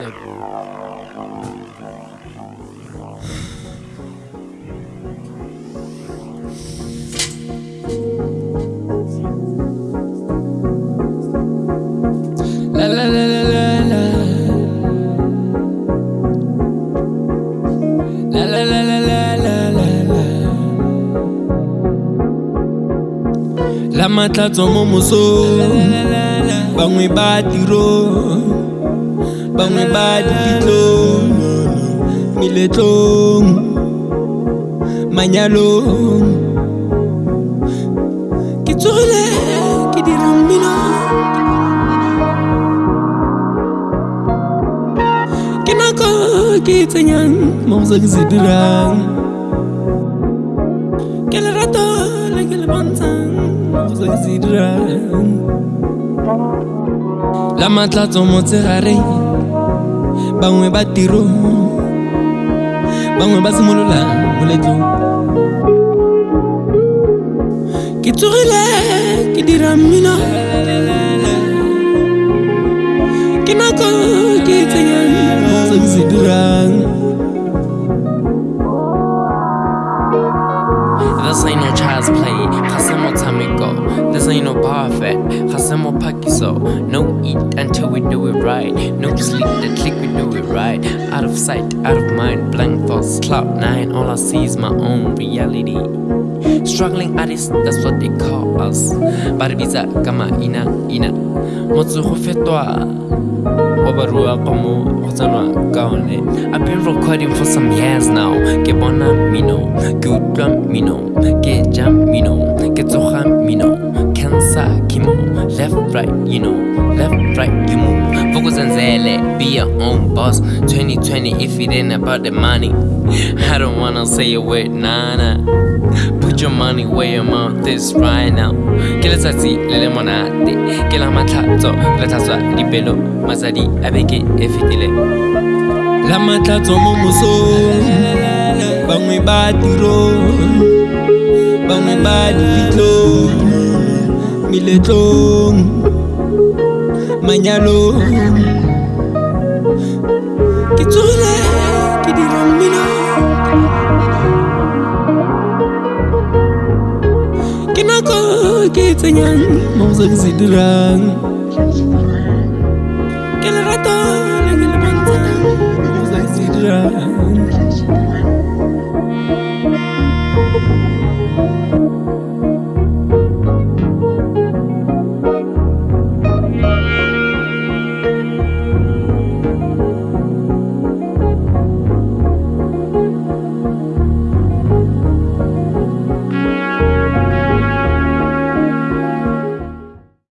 La la la la la la. La la la la la la la la. La matlatso mo mosong bangwe ba tiro bangwe ba dipitlong meletlong manyalong ke tsogile ke dira mmino ke nako ke e tsenyang mo go se ke se dirang ke bangwe ba tiro bangwe ba simolola ke tsogile ke dira mmino. Ke nako ke tsenyang se dirang This ain't no child's play, no parfait, Hasemo Pakiso. No eat until we do it right. No sleep, the click we do it right. Out of sight, out of mind, blank thoughts, cloud nine. All I see is my own reality. Struggling artists, that's what they call us. Barbiza kama ina ina. Como Hosanwa Gaone. I've been recording for some years now. Ke bona mino, ke utlwa mino, ke jam mino, ke tsoga mino. Chemo, left, right, you know, left, right, you move. Focus on Zele, be your own boss. 2020, if it ain't about the money, I don't wanna say a word, nah, nah. Put your money where your mouth is right now. Ke letsatsi le le monate, ke la matlhatso, re tlhatswa dipelo, masadi a beke e fetileng. la matlatso mo mosong bangwe ba bangwe ba il est long Magnalo Qui tourne, qui dit mino Qui n'a qu'à, qui t'aignant, mon zézidrang Quel raton, quel pantin, mon zézidrang